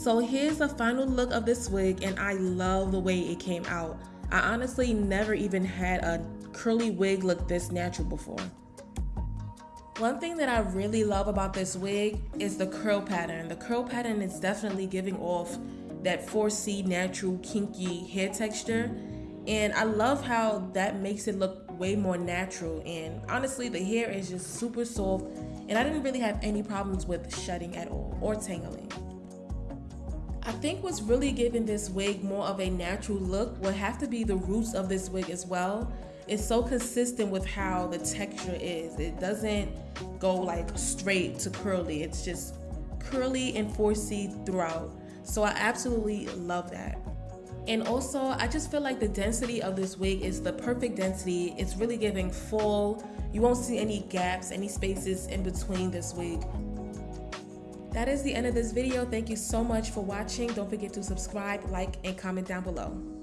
So here's the final look of this wig and I love the way it came out. I honestly never even had a curly wig look this natural before. One thing that I really love about this wig is the curl pattern. The curl pattern is definitely giving off that 4C natural kinky hair texture and I love how that makes it look way more natural and honestly the hair is just super soft and I didn't really have any problems with shedding at all or tangling. I think what's really giving this wig more of a natural look would have to be the roots of this wig as well. It's so consistent with how the texture is. It doesn't go like straight to curly. It's just curly and 4C throughout. So I absolutely love that. And also, I just feel like the density of this wig is the perfect density. It's really giving full. You won't see any gaps, any spaces in between this wig. That is the end of this video. Thank you so much for watching. Don't forget to subscribe, like, and comment down below.